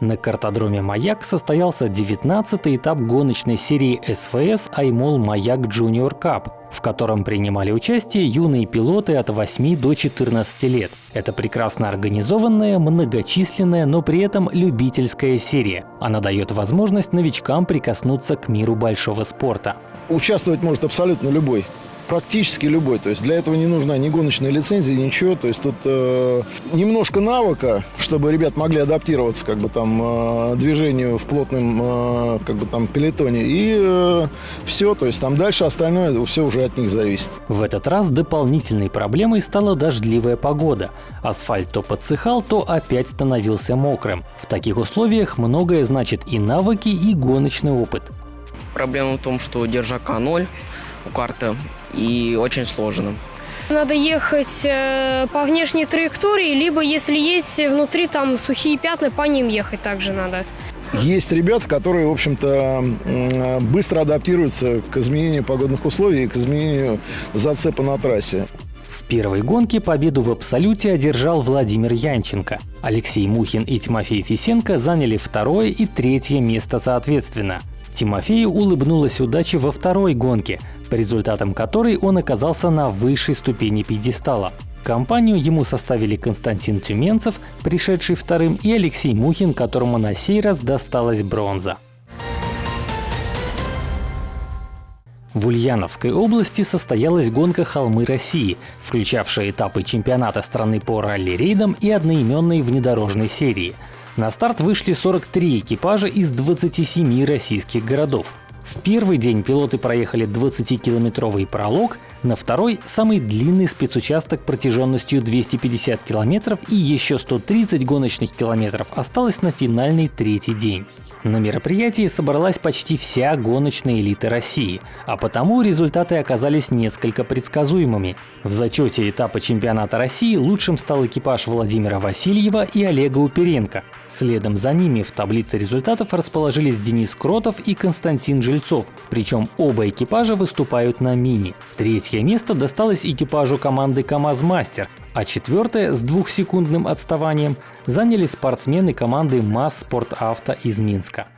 На картодроме «Маяк» состоялся 19-й этап гоночной серии СФС «Аймол Маяк Junior Cup», в котором принимали участие юные пилоты от 8 до 14 лет. Это прекрасно организованная, многочисленная, но при этом любительская серия. Она дает возможность новичкам прикоснуться к миру большого спорта. Участвовать может абсолютно любой практически любой. То есть для этого не нужна ни гоночная лицензия, ничего. То есть тут э, немножко навыка, чтобы ребят могли адаптироваться как бы там э, движению в плотном э, как бы там пелетоне. И э, все. То есть там дальше остальное все уже от них зависит. В этот раз дополнительной проблемой стала дождливая погода. Асфальт то подсыхал, то опять становился мокрым. В таких условиях многое значит и навыки, и гоночный опыт. Проблема в том, что держака ноль у карты и очень сложно. Надо ехать э, по внешней траектории, либо если есть внутри там сухие пятна, по ним ехать также надо. Есть ребята, которые, в общем-то, быстро адаптируются к изменению погодных условий и к изменению зацепа на трассе. В первой гонке победу в абсолюте одержал Владимир Янченко. Алексей Мухин и Тимофей Фисенко заняли второе и третье место соответственно. Тимофею улыбнулась удача во второй гонке, по результатам которой он оказался на высшей ступени пьедестала. Компанию ему составили Константин Тюменцев, пришедший вторым, и Алексей Мухин, которому на сей раз досталась бронза. В Ульяновской области состоялась гонка «Холмы России», включавшая этапы чемпионата страны по ралли-рейдам и одноименной внедорожной серии – на старт вышли 43 экипажа из 27 российских городов. В первый день пилоты проехали 20-километровый пролог, на второй – самый длинный спецучасток протяженностью 250 километров и еще 130 гоночных километров осталось на финальный третий день. На мероприятии собралась почти вся гоночная элита России, а потому результаты оказались несколько предсказуемыми. В зачете этапа чемпионата России лучшим стал экипаж Владимира Васильева и Олега Уперенко. Следом за ними в таблице результатов расположились Денис Кротов и Константин Жильцов, причем оба экипажа выступают на мини. Третье место досталось экипажу команды КамАЗ Мастер, а четвертое с двухсекундным отставанием заняли спортсмены команды МАЗ Спорт Авто из Минска.